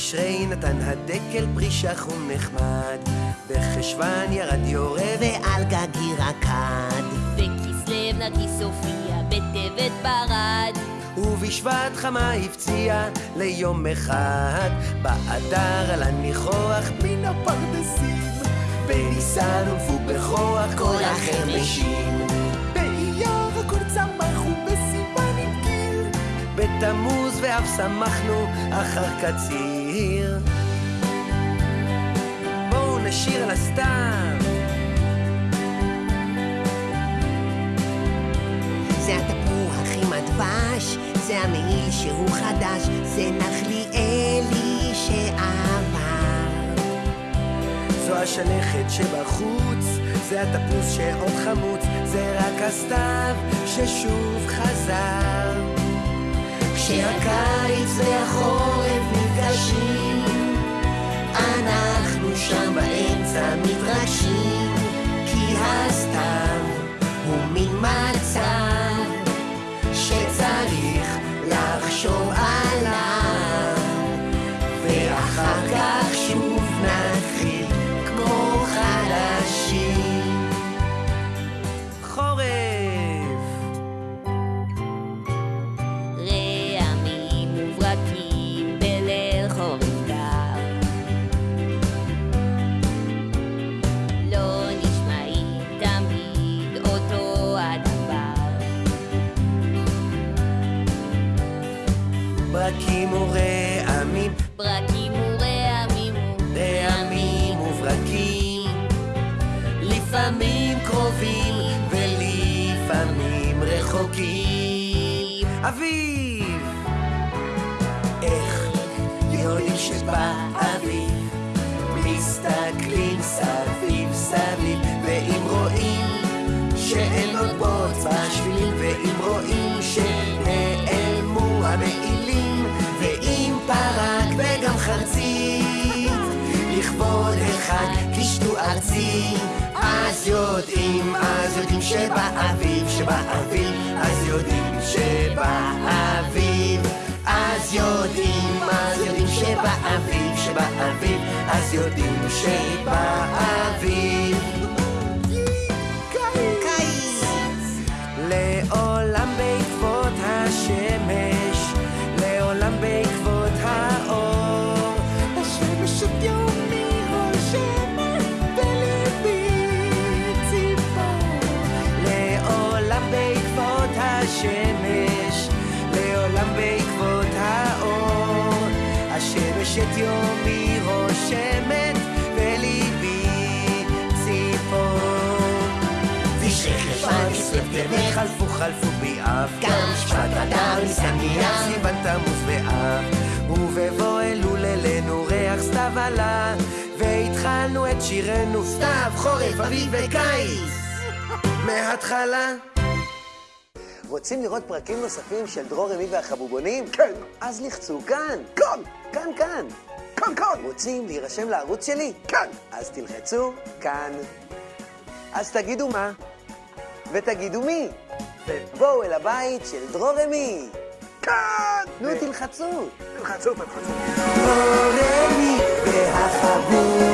בתשרי נתן הדקל פרי שחום נחמד, בחשוון ירד יורה ועל גגי רקד. בכסלו נרקיס הופיע, בטבת ברד. ובשבט חמה הפציע ליום אחד, באדר על הניחוח מן הפרדסים, בניסן הונפו בכוח כל החרמשים. בתמוז ואף שמחנו אחר קציר. בואו נשיר על הסתיו. זה התפוח עם הדבש, זה המעיל שהוא חדש, זה נחליאלי שעבר. זו השלכת שבחוץ, זה התפוס שעוד חמוץ, זה רק הסתיו ששוב חזר. כשהקיץ והחורף נפגשים, אנחנו שם באמצע מתרגשים, כי הסתיו הוא מין מצב שצריך לחשוב עליו, ואחר כך ברקים ורעמים, ברקים ורעמים רעמים וברקים, לפעמים קרובים ולפעמים רחוקים. אביב! איך יודעים שבא אביב? מסתכלים סביב סביב, ואם רואים שאין עוד בוץ בשבילים, ארצי, אז יודעים, אז יודעים שבאביב, שבאביב, אז יודעים שבאביב, אז יודעים, אז יודעים שבאביב, שבאביב, אז יודעים שבאביב. לעולם בעקבות השמש, השמש, לעולם בעקבות האור. השמש את יומי רושמת, בליבי ציפור. ושחשוון כסלו חלפו חלפו באב גם שבט אדר ניסן אייר. סיוון תמוז באב ובבוא אלול אלינו ריח סתיו עלה והתחלנו את שירנו סתיו, חורף, אביב וקיץ מההתחלה רוצים לראות פרקים נוספים של דרור רמי והחבובונים? כן. אז לחצו כאן. כאן. כאן, כאן. כאן, כאן. רוצים להירשם לערוץ שלי? כאן. אז תלחצו כאן. אז תגידו מה, ותגידו מי, ובואו אל הבית של דרור רמי. כאן! נו, תלחצו. תלחצו, תלחצו. דרור רמי והחבוב